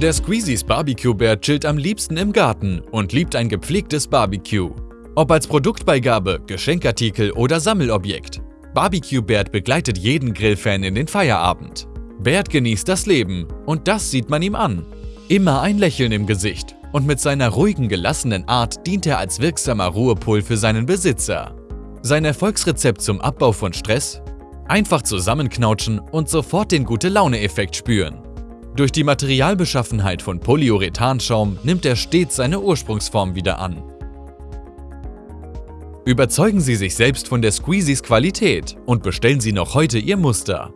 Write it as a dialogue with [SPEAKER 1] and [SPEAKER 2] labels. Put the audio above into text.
[SPEAKER 1] Der Squeezies Barbecue-Bär chillt am liebsten im Garten und liebt ein gepflegtes Barbecue. Ob als Produktbeigabe, Geschenkartikel oder Sammelobjekt. Barbecue Bert begleitet jeden Grillfan in den Feierabend. Bert genießt das Leben und das sieht man ihm an. Immer ein Lächeln im Gesicht und mit seiner ruhigen, gelassenen Art dient er als wirksamer Ruhepol für seinen Besitzer. Sein Erfolgsrezept zum Abbau von Stress? Einfach zusammenknautschen und sofort den Gute-Laune-Effekt spüren. Durch die Materialbeschaffenheit von Polyurethanschaum nimmt er stets seine Ursprungsform wieder an. Überzeugen Sie sich selbst von der Squeezies Qualität und bestellen Sie noch heute Ihr Muster.